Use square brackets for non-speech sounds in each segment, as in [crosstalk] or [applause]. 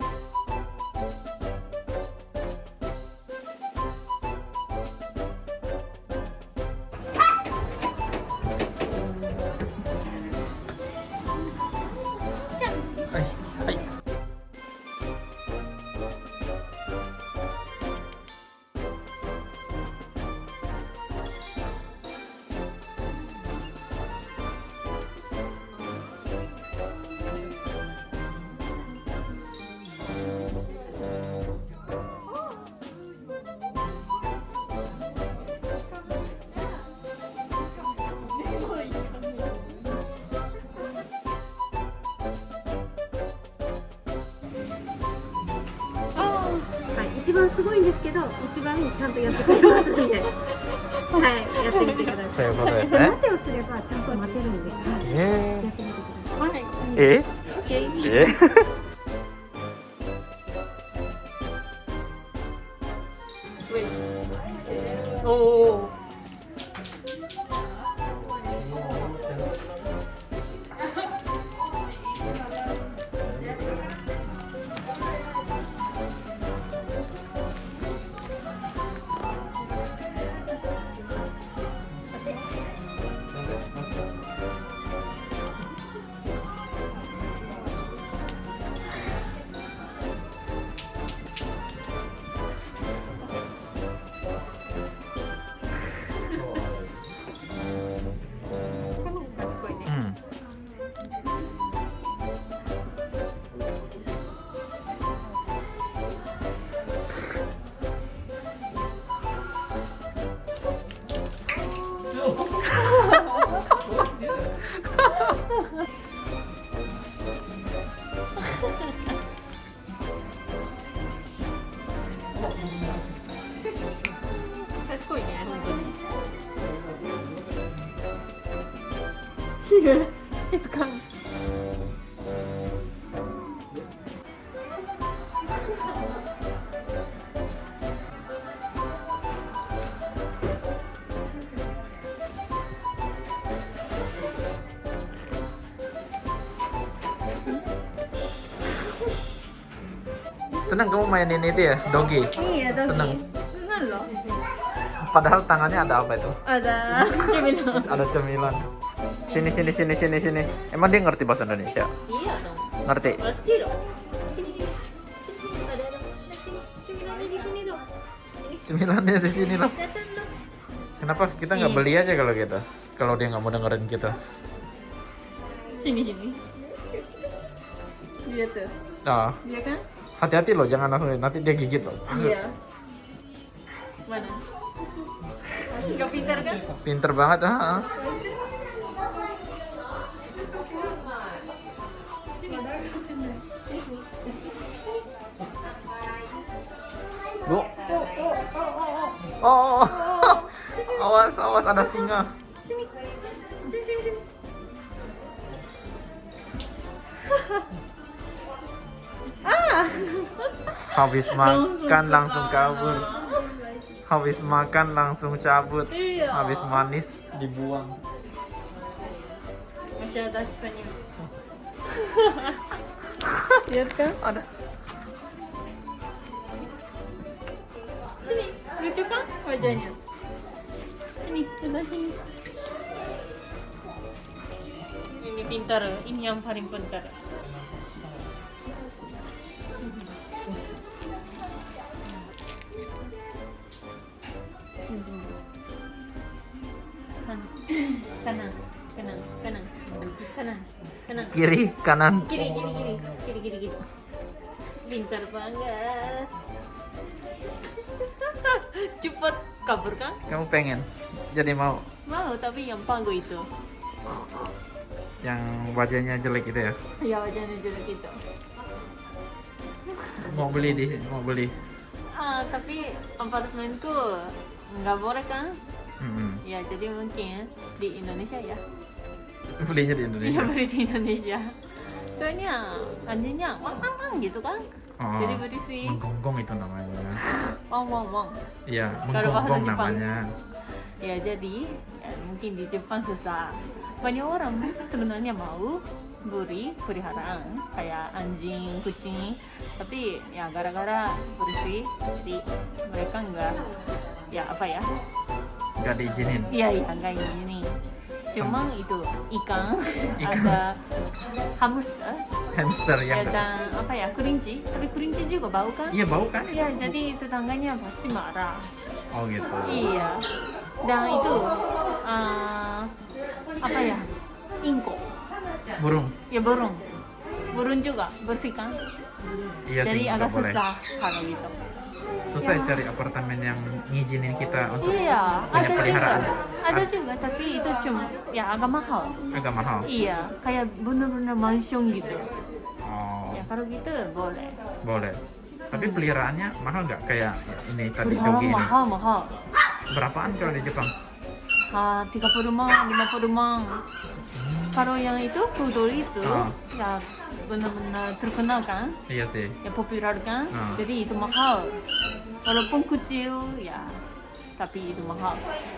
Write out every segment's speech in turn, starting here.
え?番すごいんですけど一番ちゃんとやってくれますんで。はいやってみてください。そういうことですね。待てをすればちゃんと待てるんで、はい、えやってみてください。はい。ー、え OK え？お 賢いね本当にいつか senang kamu mainin itu ya dogi iya dong Seneng. senang loh padahal tangannya ada apa itu? Ada [laughs] cemilan. Ada cemilan. Sini sini sini sini sini. Emang dia ngerti bahasa Indonesia? Iya dong. Ngerti? Pasti dong. Cemilannya di sini loh kenapa kita nggak beli aja kalau gitu? Kalau dia nggak mau dengerin kita. Sini sini. Dia tuh. Ah. Dia kan? Hati-hati loh jangan langsung nanti dia gigit loh. Iya. Mana nggak pintar kan pinter banget ah, ah. Bu. Oh, oh, oh. [laughs] awas, awas ada singa. sini sini sini sini [laughs] Habis makan langsung kabur. Habis makan langsung cabut. iya Habis manis dibuang. masih ada sisanya [laughs] lihat kan Ada. sini lucu kan wajahnya ini sebelah sini ini pintar ini yang paling pintar Kiri, kanan. kiri kiri kiri. Kiri kiri kiri. Pintar banget. [laughs] Cepet. Kabur kan Kamu pengen? Jadi mau? Mau tapi yang panggo itu. Yang wajahnya jelek itu ya? ya wajahnya jelek itu. Mau beli di mau beli. ah tapi apartemenku nggak boleh kan Hmm. ya jadi mungkin di Indonesia ya Belinya di Iya Indonesia. beli di Indonesia. Soalnya anjingnya wang wang wang gitu kan. Oh, jadi berisik menggonggong itu namanya. wang wang wang Iya, menggonggong namanya. ya jadi ya, mungkin di Jepang susah. Banyak orang sebenarnya mau buri peliharaan kayak anjing kucing. Tapi ya gara-gara bersih jadi mereka nggak ya apa ya? Nggak diizinin. iya iya nggak ini cuma itu ikan, [laughs] Ikan. ada hamster Hamster ya yang dan apa ya kelinci tapi kelinci juga bau kan Iya bau kan? Iya, jadi tetangganya pasti marah. Oh gitu. Iya. Dan itu eh, apa ya? Ingko. Burung. Ya burung. Burung juga bersihkan. Iya jadi agak susah kalau gitu. Susah ya cari apartemen yang ngizinin kita untuk Iya, punya ada juga. peliharaan. Ada juga, tapi itu cuma ya agak mahal. Agak mahal. Iya, kayak bener-bener mansion gitu. Oh, Ya kalau gitu boleh. boleh. Tapi peliharaannya mahal nggak kayak ini tadi dogi ini? mahal mahal. Berapaan kalau di Jepang? Ah, 30 mang, 50 mang. Kalau yang itu pudol itu Ah. ya benar-benar terkenal kan, Iya sih. ya populer kan, Ah. jadi itu mahal. Walaupun kecil ya, tapi itu mahal.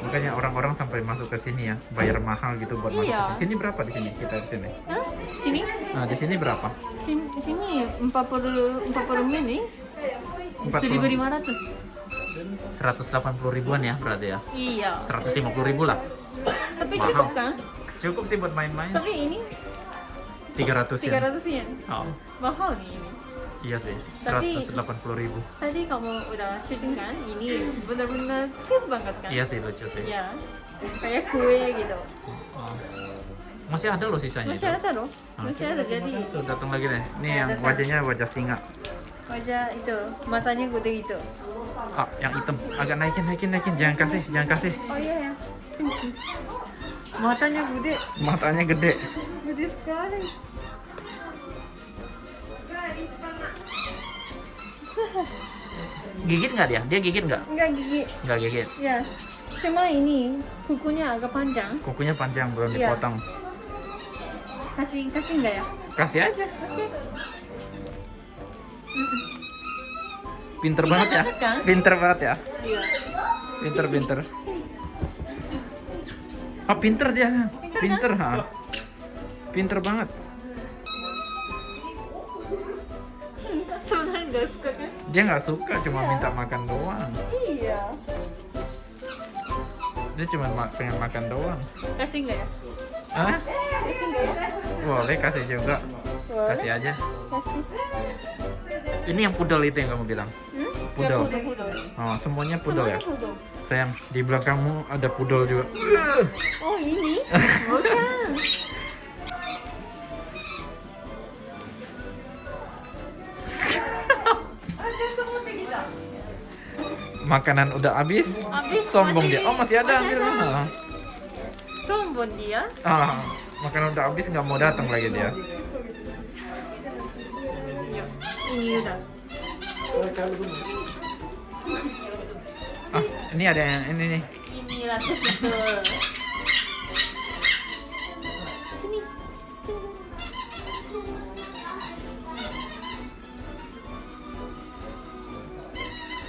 Makanya orang-orang sampai masuk ke sini ya, bayar mahal gitu buat masuk Iya. ke sini. Sini berapa di sini? Kita di sini. Hah? Sini, Nah, di sini berapa? sini, sini 40 40 mili, 40. 1500. 180 ribuan ya berarti ya. Iya. 150 ribu lah. Tapi Mahal. cukup kan? Cukup sih buat main-main. Tapi ini 300 ya. 300 yen. Oh, Mahal nih ini. iya sih. Tapi- 180 ribu. Tadi kamu udah syuting kan? Ini benar-benar cute banget kan? Iya sih lucu sih. Ya, kayak kue gitu. Oh. Masih ada loh sisanya Masih itu. ada loh, masih ada. Jadi Tuh datang lagi deh. Ini yang wajahnya wajah singa. wajah itu, matanya gede gitu. Ah, yang hitam. Agak naikin, naikin, naikin. Jangan kasih, jangan kasih. Oh iya ya. Matanya gede, Matanya gede. gede sekali. Gigit nggak dia? Dia gigit nggak? Enggak gigi. Nggak gigit. Ya, cuma ini kukunya agak panjang. Kukunya panjang, belum Iya. dipotong. Kasih kasih enggak ya? Kasih aja. Pinter banget ya. kan? Pinter banget ya. Iya. Pinter, pinter. Ah, pinter dia. Pinter, ha. Pinter banget. Kan? Dia nggak suka, cuma minta makan doang. Iya. Dia cuma ma- pengen makan doang. Kasih enggak ya? Hah? Kasih enggak ya? Boleh kasih juga. Boleh. Kasih aja. Kasih. Ini yang pudel itu yang kamu bilang. Hmm? Pudel. Ya, pudel, pudel. Oh, semuanya pudel ya. Pudel. Sayang, di belakangmu ada pudel juga. Oh ini? Bukan. Makanan udah habis. Habis Sombong masih- dia. Oh, masih ada ambil. ada. Sombong dia. Ah, makanan udah habis nggak mau datang lagi dia. Ini udah. Ah, ini ada yang ini nih. Ini. Sini.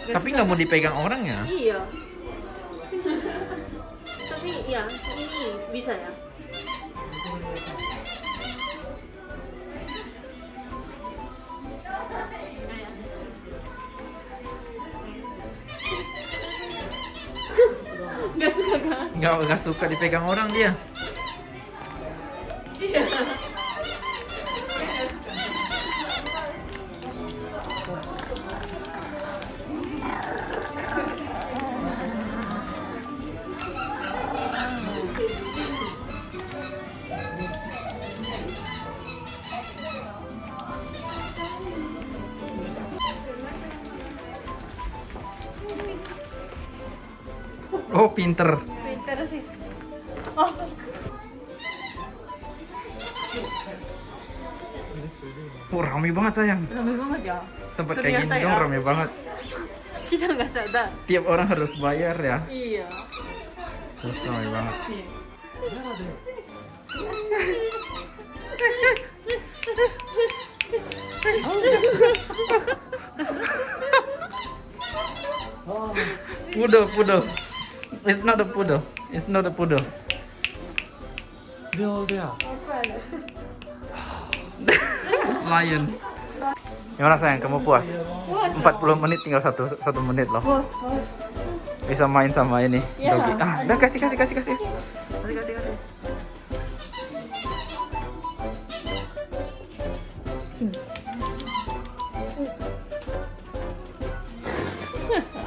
Tapi nggak mau dipegang orang ya? Iya. Tapi ya, ini bisa ya. Gak suka kan? Nggak nggak suka dipegang orang dia. Iya. Oh, pinter. Pintar sih. Oh, Oh, rame banget sayang. rame banget ya. Tempat kayak gini Ternyata dong ya. rame banget. Kita nggak sadar. Tiap orang harus bayar ya. Iya. Terus rame banget. Poodle, poodle. It's not a poodle. It's not a poodle. Apa [laughs] ada? Lion. Gimana sayang, kamu puas? Puas. 40 menit tinggal satu satu menit loh. Bos, bos. Bisa main sama ini. Ya. Dogi. Ah, udah kasih kasih kasih kasih. Kasih kasih kasih.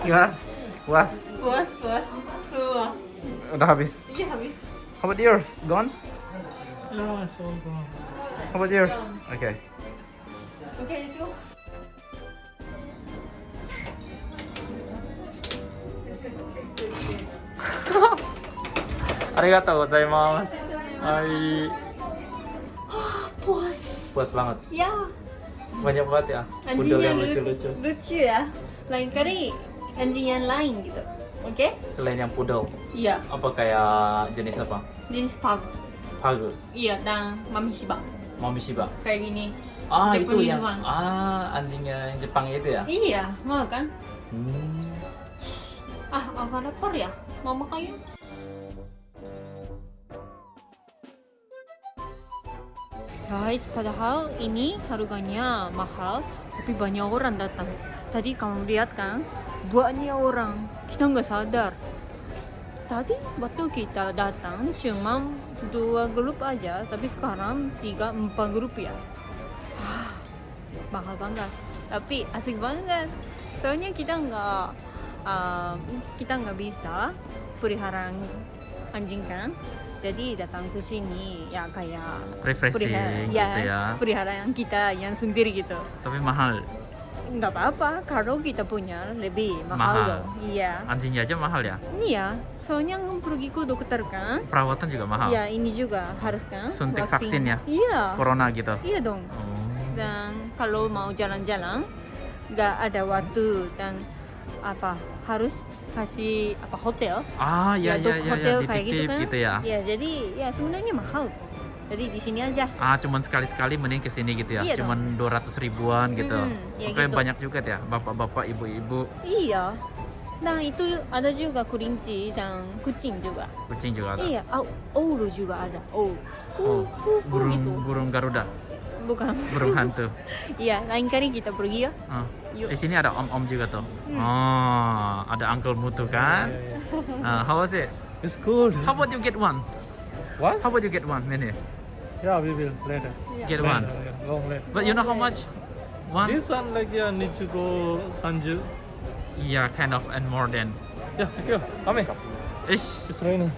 Gimana? Puas? Puas, puas. Udah habis. Iya habis. How about yours? Gone? Yeah, it's all gone. How about yours? Okay. Oke itu. [laughs] Arigatou gozaimasu. Hai. [gasps] Puas. Puas banget. Ya. Banyak banget ya. Anjingnya yang lu- lucu-lucu. lucu ya. Lain kali anjing yang lain gitu. Oke? Selain yang pudel, Iya. apa kayak jenis apa? Jenis pug. Pug, Iya dan mami shiba Mami Shiba. kayak gini. Ah, itu Japanese yang one. ah anjingnya yang Jepang itu ya? Iya, mau kan? Hmm. Ah, agak lapar ya. Mau makan yuk? Guys, padahal ini harganya mahal, tapi banyak orang datang. Tadi kamu lihat kan, banyak orang. Kita nggak sadar. Tadi waktu kita datang cuma dua grup aja, tapi sekarang tiga empat grup ya. Ah, mahal banget. Tapi asik banget. Soalnya kita nggak uh, kita nggak bisa pelihara anjing kan. Jadi datang ke sini ya kayak Refreshing pelihara gitu ya, ya. peliharaan kita yang sendiri gitu. Tapi mahal. Nggak apa-apa kalau kita punya lebih mahal, Mahal. dong. Iya. Anjingnya aja mahal ya. Iya, soalnya pergi ke dokter kan. Perawatan juga mahal. Iya, ini juga harus kan. Suntik vaksin. vaksin ya? Iya. Corona gitu. Iya dong. Oh. Dan kalau mau jalan-jalan nggak ada waktu dan apa harus kasih apa hotel Ah, ya Ya, ya hotel kayak gitu kan. gitu ya. ya jadi ya sebenarnya mahal jadi di sini aja Ah, cuman sekali-sekali mending ke sini gitu ya. Iya dong. cuman 200 ribuan gitu. Mm-mm, ya Oke, gitu. banyak juga ya bapak-bapak, ibu-ibu, iya nah itu ada juga kelinci dan kucing juga kucing juga ada. iya oh, owl juga ada owl Oh, Uh, uh, uh, burung gitu. burung Garuda, bukan burung hantu. [laughs] iya lain kali kita pergi ya Ah, yuk Di sini ada om-om juga tuh. Hmm. Oh, ada uncle mutu kan? Yeah, yeah. Ah, how was it? It's cool. How about you get one? What? How about you get one, Mini? Yeah, we will later. Get Later, one. yeah, long later. But you know how much? One? This one like yeah need to go Sanju. Yeah, kind of and more than. Yeah, thank you. Come Ish. It's raining.